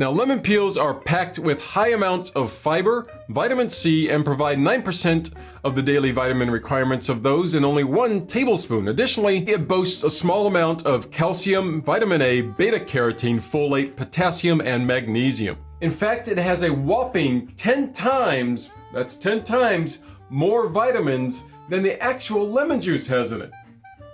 Now, lemon peels are packed with high amounts of fiber, vitamin C, and provide 9% of the daily vitamin requirements of those in only one tablespoon. Additionally, it boasts a small amount of calcium, vitamin A, beta carotene, folate, potassium, and magnesium. In fact, it has a whopping 10 times, that's 10 times, more vitamins than the actual lemon juice has in it.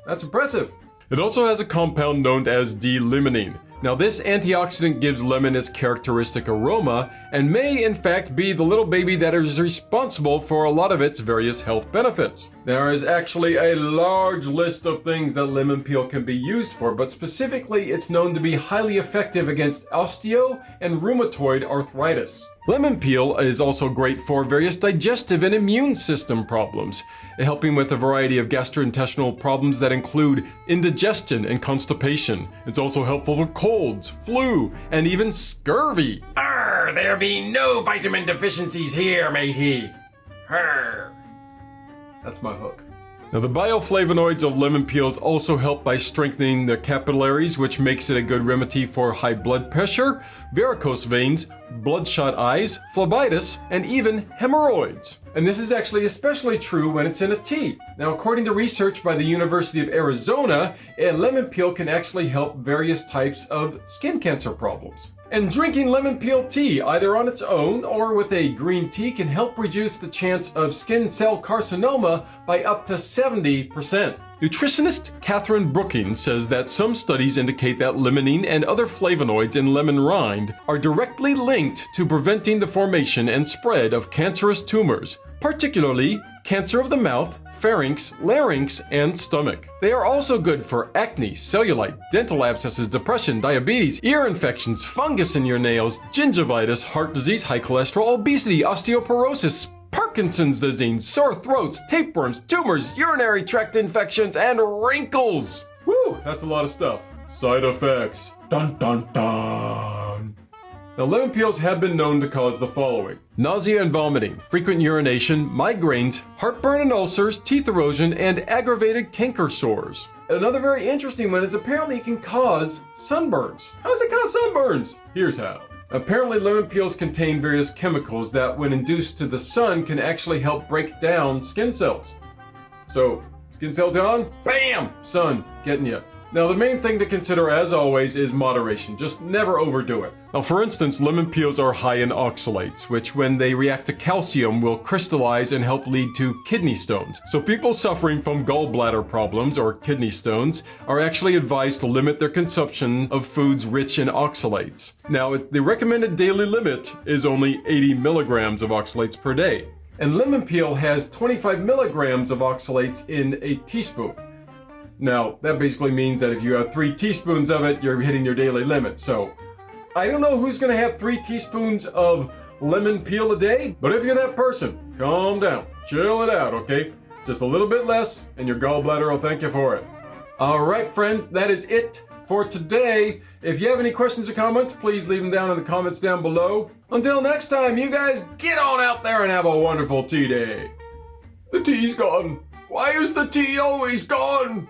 That's impressive. It also has a compound known as D-limonene. Now this antioxidant gives lemon its characteristic aroma and may in fact be the little baby that is responsible for a lot of its various health benefits. There is actually a large list of things that lemon peel can be used for, but specifically it's known to be highly effective against osteo and rheumatoid arthritis. Lemon peel is also great for various digestive and immune system problems, helping with a variety of gastrointestinal problems that include indigestion and constipation. It's also helpful for colds, flu, and even scurvy. Arr, there be no vitamin deficiencies here, matey. Arr. That's my hook. Now the bioflavonoids of lemon peels also help by strengthening the capillaries, which makes it a good remedy for high blood pressure, varicose veins, bloodshot eyes, phlebitis, and even hemorrhoids. And this is actually especially true when it's in a tea. Now, according to research by the University of Arizona, a lemon peel can actually help various types of skin cancer problems. And drinking lemon peel tea, either on its own or with a green tea, can help reduce the chance of skin cell carcinoma by up to 70%. Nutritionist Katherine Brookings says that some studies indicate that limonene and other flavonoids in lemon rind are directly linked to preventing the formation and spread of cancerous tumors, particularly cancer of the mouth, pharynx, larynx, and stomach. They are also good for acne, cellulite, dental abscesses, depression, diabetes, ear infections, fungus in your nails, gingivitis, heart disease, high cholesterol, obesity, osteoporosis, Parkinson's disease, sore throats, tapeworms, tumors, urinary tract infections, and wrinkles. Woo, that's a lot of stuff. Side effects. Dun dun dun. Now, lemon peels have been known to cause the following nausea and vomiting, frequent urination, migraines, heartburn and ulcers, teeth erosion, and aggravated canker sores. Another very interesting one is apparently it can cause sunburns. How does it cause sunburns? Here's how. Apparently lemon peels contain various chemicals that when induced to the sun can actually help break down skin cells. So, skin cells on, bam, sun, getting you. Now the main thing to consider as always is moderation, just never overdo it. Now for instance, lemon peels are high in oxalates, which when they react to calcium will crystallize and help lead to kidney stones. So people suffering from gallbladder problems or kidney stones are actually advised to limit their consumption of foods rich in oxalates. Now the recommended daily limit is only 80 milligrams of oxalates per day. And lemon peel has 25 milligrams of oxalates in a teaspoon. Now, that basically means that if you have three teaspoons of it, you're hitting your daily limit. So, I don't know who's gonna have three teaspoons of lemon peel a day, but if you're that person, calm down, chill it out, okay? Just a little bit less, and your gallbladder will thank you for it. All right, friends, that is it for today. If you have any questions or comments, please leave them down in the comments down below. Until next time, you guys get on out there and have a wonderful tea day. The tea's gone. Why is the tea always gone?